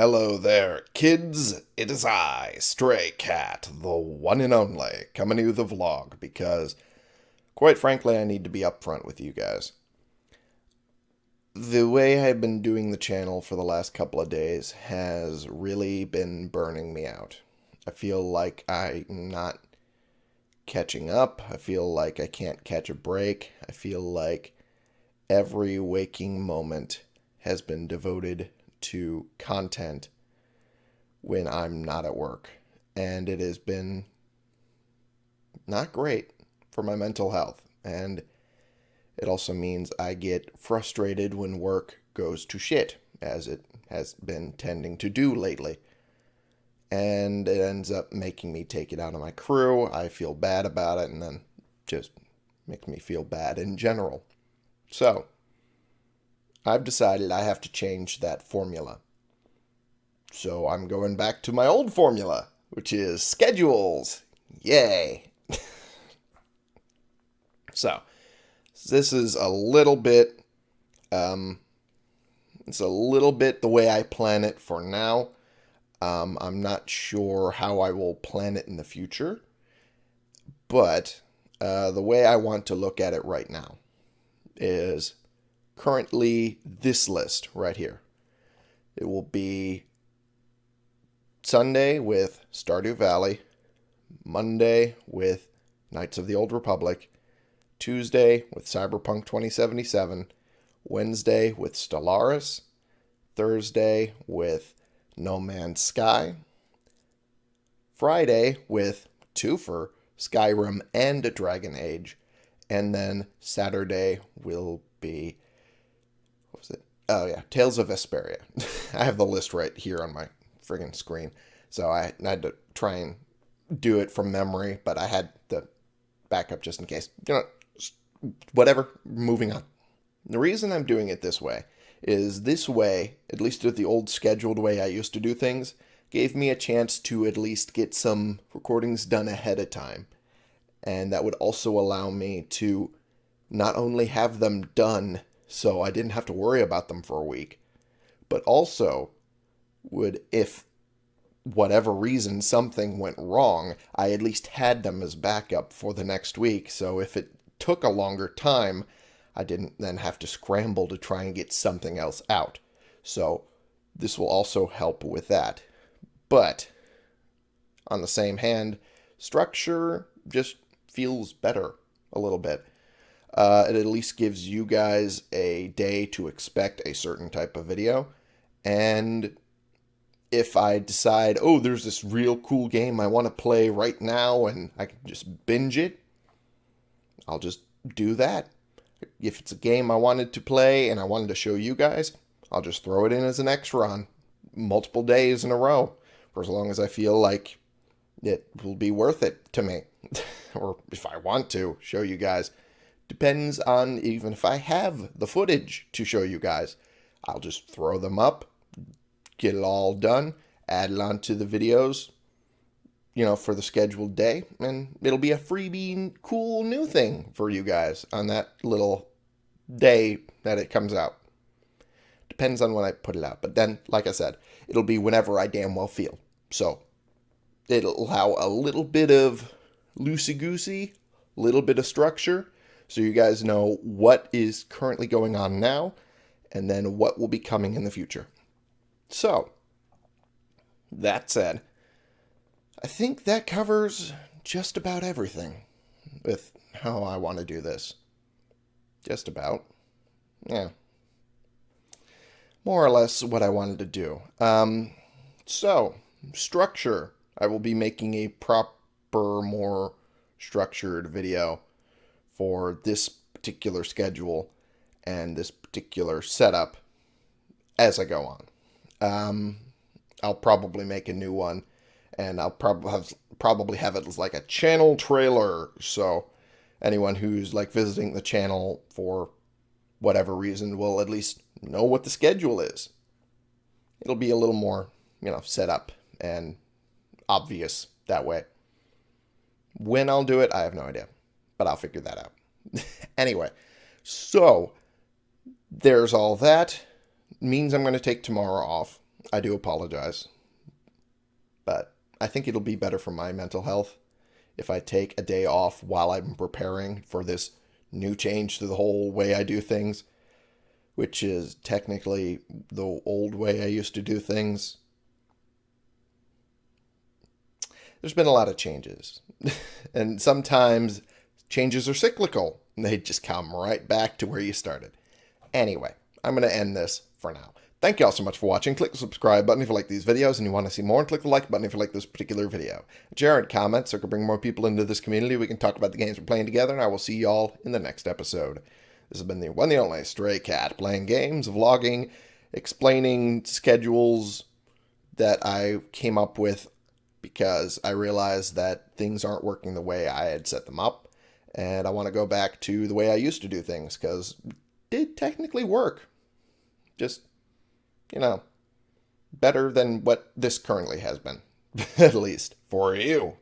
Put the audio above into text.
Hello there, kids. It is I, Stray Cat, the one and only, coming to a vlog because, quite frankly, I need to be upfront with you guys. The way I've been doing the channel for the last couple of days has really been burning me out. I feel like I'm not catching up. I feel like I can't catch a break. I feel like every waking moment has been devoted to content when I'm not at work. And it has been not great for my mental health. And it also means I get frustrated when work goes to shit, as it has been tending to do lately. And it ends up making me take it out on my crew. I feel bad about it, and then just makes me feel bad in general. So, I've decided I have to change that formula. So I'm going back to my old formula, which is schedules. Yay. so, this is a little bit, um, it's a little bit the way I plan it for now. Um, I'm not sure how I will plan it in the future, but uh, the way I want to look at it right now is currently this list right here. It will be Sunday with Stardew Valley, Monday with Knights of the Old Republic, Tuesday with Cyberpunk 2077, Wednesday with Stellaris, Thursday with No Man's Sky, Friday with Twofer, Skyrim and Dragon Age, and then Saturday will be? Oh yeah, Tales of Vesperia. I have the list right here on my friggin' screen, so I had to try and do it from memory, but I had the backup just in case. You know, whatever. Moving on. The reason I'm doing it this way is this way, at least with the old scheduled way I used to do things, gave me a chance to at least get some recordings done ahead of time. And that would also allow me to not only have them done so I didn't have to worry about them for a week, but also would, if whatever reason something went wrong, I at least had them as backup for the next week. So if it took a longer time, I didn't then have to scramble to try and get something else out. So this will also help with that. But on the same hand, structure just feels better a little bit. Uh, it at least gives you guys a day to expect a certain type of video. And if I decide, oh, there's this real cool game I want to play right now and I can just binge it, I'll just do that. If it's a game I wanted to play and I wanted to show you guys, I'll just throw it in as an extra on multiple days in a row for as long as I feel like it will be worth it to me. or if I want to show you guys. Depends on even if I have the footage to show you guys. I'll just throw them up, get it all done, add it onto the videos, you know, for the scheduled day, and it'll be a freebie cool new thing for you guys on that little day that it comes out. Depends on when I put it out. But then, like I said, it'll be whenever I damn well feel. So it'll allow a little bit of loosey-goosey, little bit of structure, so you guys know what is currently going on now, and then what will be coming in the future. So, that said, I think that covers just about everything with how I want to do this. Just about. Yeah. More or less what I wanted to do. Um, so, structure. I will be making a proper, more structured video for this particular schedule and this particular setup as I go on. Um, I'll probably make a new one, and I'll probably have probably have it as like a channel trailer. So anyone who's like visiting the channel for whatever reason will at least know what the schedule is. It'll be a little more, you know, set up and obvious that way. When I'll do it, I have no idea, but I'll figure that out. anyway, so there's all that means I'm going to take tomorrow off. I do apologize. But I think it'll be better for my mental health if I take a day off while I'm preparing for this new change to the whole way I do things, which is technically the old way I used to do things. There's been a lot of changes. and sometimes changes are cyclical. They just come right back to where you started. Anyway, I'm going to end this for now. Thank you all so much for watching. Click the subscribe button if you like these videos and you want to see more, and click the like button if you like this particular video. Share and comment so I can bring more people into this community. We can talk about the games we're playing together, and I will see you all in the next episode. This has been the one and only Stray Cat, playing games, vlogging, explaining schedules that I came up with because I realized that things aren't working the way I had set them up, and I want to go back to the way I used to do things because did technically work. Just you know, better than what this currently has been, at least for you.